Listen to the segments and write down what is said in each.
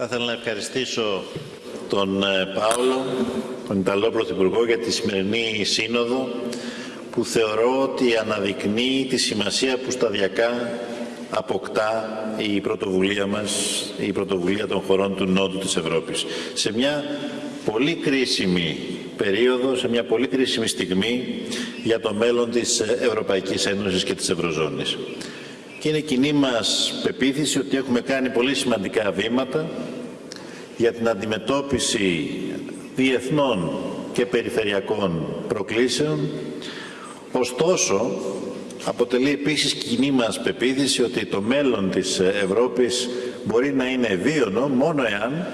Θα ήθελα να ευχαριστήσω τον ε, Πάολο, τον Ιταλό Πρωθυπουργό, για τη σημερινή σύνοδο που θεωρώ ότι αναδεικνύει τη σημασία που σταδιακά αποκτά η πρωτοβουλία μας, η πρωτοβουλία των χωρών του Νότου της Ευρώπης. Σε μια πολύ κρίσιμη περίοδο, σε μια πολύ κρίσιμη στιγμή για το μέλλον της Ευρωπαϊκής Ένωσης και της Ευρωζώνης. Και είναι κοινή μας πεποίθηση ότι έχουμε κάνει πολύ σημαντικά βήματα για την αντιμετώπιση διεθνών και περιφερειακών προκλήσεων. Ωστόσο, αποτελεί επίσης κοινή μας πεποίθηση ότι το μέλλον της Ευρώπης μπορεί να είναι ευίωνο μόνο εάν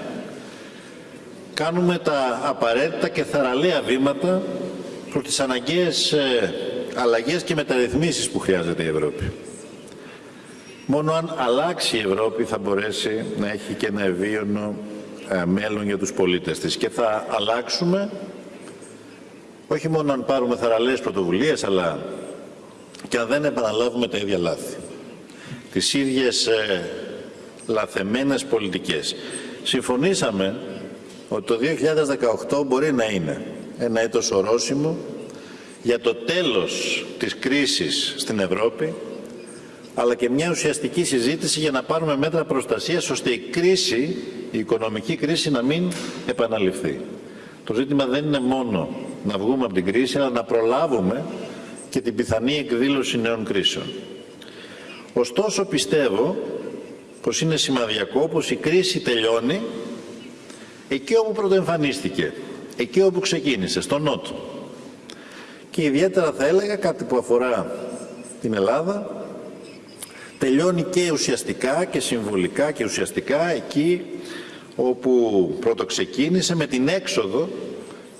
κάνουμε τα απαραίτητα και θαραλέα βήματα προς τις αναγκαίες ε, αλλαγές και μεταρρυθμίσεις που χρειάζεται η Ευρώπη. Μόνο αν αλλάξει η Ευρώπη θα μπορέσει να έχει και ένα ευίωνο ε, μέλλον για τους πολίτες της. Και θα αλλάξουμε όχι μόνο αν πάρουμε θαραλέες πρωτοβουλίες, αλλά και αν δεν επαναλάβουμε τα ίδια λάθη. Τις ίδιες ε, λαθεμένες πολιτικές. Συμφωνήσαμε ότι το 2018 μπορεί να είναι ένα έτος ορόσημο για το τέλος της κρίσης στην Ευρώπη, αλλά και μια ουσιαστική συζήτηση για να πάρουμε μέτρα προστασίας ώστε η κρίση, η οικονομική κρίση να μην επαναληφθεί. Το ζήτημα δεν είναι μόνο να βγούμε από την κρίση, αλλά να προλάβουμε και την πιθανή εκδήλωση νέων κρίσεων. Ωστόσο πιστεύω πως είναι σημαδιακό πως η κρίση τελειώνει εκεί όπου πρωτοεμφανίστηκε, εκεί όπου ξεκίνησε, στο Νότο. Και ιδιαίτερα θα έλεγα κάτι που αφορά την Ελλάδα, τελειώνει και ουσιαστικά και συμβολικά και ουσιαστικά εκεί όπου πρώτο ξεκίνησε με την έξοδο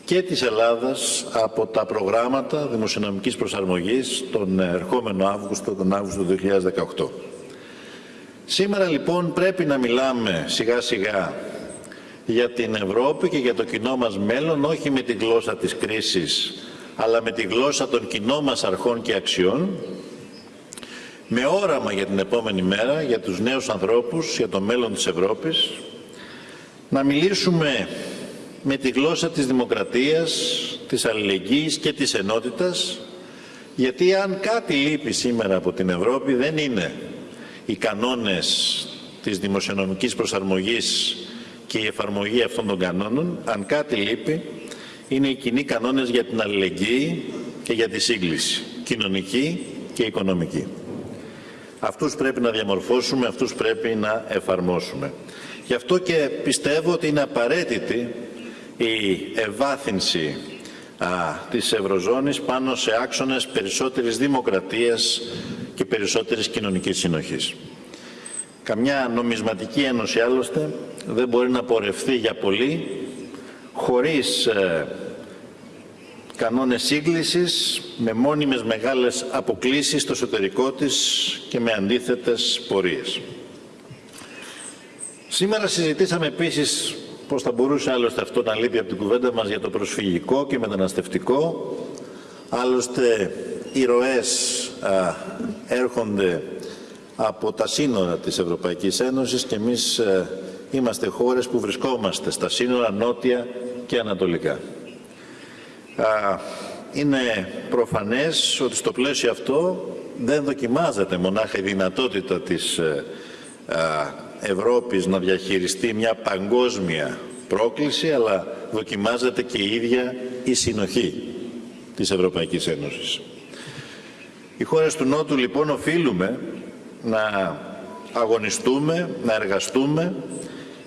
και της Ελλάδας από τα προγράμματα δημοσιονομικής προσαρμογής τον ερχόμενο Αύγουστο, τον Αύγουστο του 2018. Σήμερα λοιπόν πρέπει να μιλάμε σιγά σιγά για την Ευρώπη και για το κοινό μας μέλλον, όχι με τη γλώσσα της κρίσης, αλλά με τη γλώσσα των κοινών μας αρχών και αξιών, με όραμα για την επόμενη μέρα, για τους νέους ανθρώπους, για το μέλλον της Ευρώπης, να μιλήσουμε με τη γλώσσα της δημοκρατίας, της αλληλεγγύης και της ενότητας, γιατί αν κάτι λείπει σήμερα από την Ευρώπη δεν είναι οι κανόνες της δημοσιονομικής προσαρμογής και η εφαρμογή αυτών των κανόνων, αν κάτι λείπει, είναι οι κοινοί κανόνες για την αλληλεγγύη και για τη σύγκληση, κοινωνική και οικονομική. Αυτούς πρέπει να διαμορφώσουμε, αυτούς πρέπει να εφαρμόσουμε. Γι' αυτό και πιστεύω ότι είναι απαραίτητη η ευάθυνση α, της Ευρωζώνης πάνω σε άξονες περισσότερης δημοκρατίας και περισσότερης κοινωνικής συνοχής. Καμιά νομισματική ένωση άλλωστε δεν μπορεί να πορευθεί για πολύ χωρίς ε, κανόνες σύγκλησης, με μόνιμες μεγάλες αποκλίσεις στο εσωτερικό της και με αντίθετες πορείες. Σήμερα συζητήσαμε επίσης πώς θα μπορούσε άλλωστε αυτό να λείπει από την κουβέντα μας για το προσφυγικό και μεταναστευτικό. Άλλωστε οι ροές α, έρχονται από τα σύνορα της Ευρωπαϊκής Ένωσης και εμείς ε, είμαστε χώρες που βρισκόμαστε στα σύνορα νότια και ανατολικά. Είναι προφανές ότι στο πλαίσιο αυτό δεν δοκιμάζεται μονάχα η δυνατότητα της ε, Ευρώπης να διαχειριστεί μια παγκόσμια πρόκληση, αλλά δοκιμάζεται και η ίδια η συνοχή της Ευρωπαϊκής Ένωσης. Οι χώρες του Νότου λοιπόν οφείλουμε να αγωνιστούμε, να εργαστούμε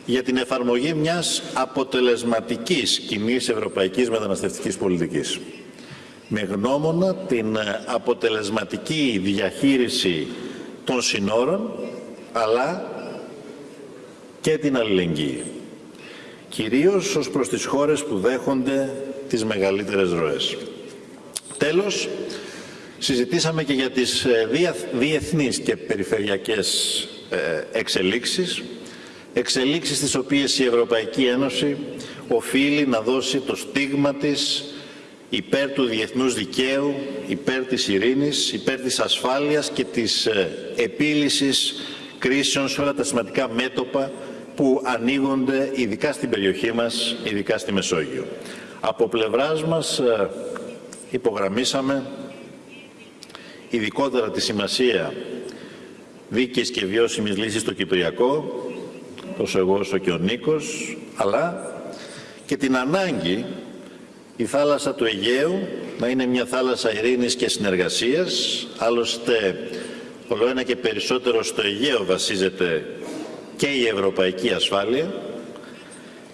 για την εφαρμογή μιας αποτελεσματικής κοινής ευρωπαϊκής μεταναστευτικής πολιτικής. Με γνώμονα την αποτελεσματική διαχείριση των συνόρων, αλλά και την αλληλεγγύη. Κυρίως ως προς τις χώρες που δέχονται τις μεγαλύτερες ροές. Τέλος, συζητήσαμε και για τις ε, διεθνείς και περιφερειακές ε, εξελίξεις, εξελίξεις τις οποίες η Ευρωπαϊκή Ένωση οφείλει να δώσει το στίγμα της υπέρ του διεθνούς δικαίου, υπέρ της ειρήνης, υπέρ της ασφάλειας και της ε, επίλυσης κρίσεων σε όλα τα σημαντικά μέτωπα που ανοίγονται ειδικά στην περιοχή μας, ειδικά στη Μεσόγειο. Από πλευράς μας ε, υπογραμμίσαμε ειδικότερα τη σημασία δίκαιης και βιώσιμης λύσης στο Κυπριακό, τόσο εγώ όσο και ο Νίκος, αλλά και την ανάγκη η θάλασσα του Αιγαίου να είναι μια θάλασσα ειρήνης και συνεργασίας, άλλωστε όλο ένα και περισσότερο στο Αιγαίο βασίζεται και η ευρωπαϊκή ασφάλεια.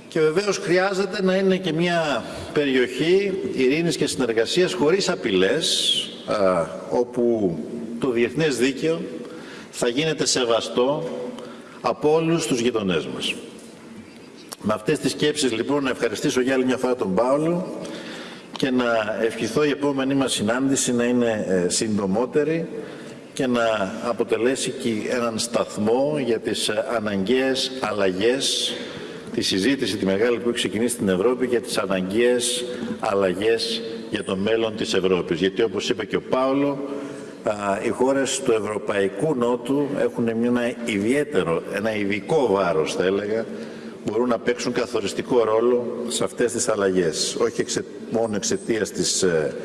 Και βεβαίως χρειάζεται να είναι και μια περιοχή ειρήνης και συνεργασίας χωρίς απειλές, α, όπου το διεθνές δίκαιο θα γίνεται σεβαστό από όλους τους γειτονές μας. Με αυτές τις σκέψεις λοιπόν να ευχαριστήσω για άλλη μια φορά τον Πάολο και να ευχηθώ η επόμενη μας συνάντηση να είναι ε, συντομότερη και να αποτελέσει και έναν σταθμό για τις ε, αναγκαίες αλλαγές, τη συζήτηση τη μεγάλη που έχει ξεκινήσει στην Ευρώπη για τις αναγκαίες αλλαγές για το μέλλον της Ευρώπης. Γιατί όπως είπε και ο Πάολο, οι χώρες του Ευρωπαϊκού Νότου έχουν ένα ιδιαίτερο, ένα ειδικό βάρος θα έλεγα, μπορούν να παίξουν καθοριστικό ρόλο σε αυτές τις αλλαγές. Όχι μόνο εξαιτίας της ε,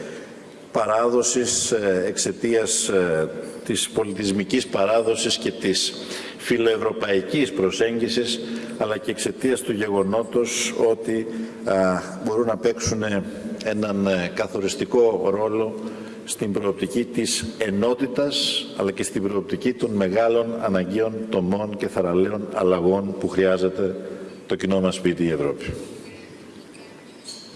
παράδοσης, ε, εξαιτίας ε, της πολιτισμικής παράδοσης και της φιλοευρωπαϊκής προσέγγισης, αλλά και εξαιτίας του γεγονότος ότι μπορούν να παίξουν έναν καθοριστικό ρόλο στην προοπτική της ενότητας αλλά και στην προοπτική των μεγάλων αναγκαίων τομών και θαραλέων αλλαγών που χρειάζεται το κοινό μας σπίτι η Ευρώπη.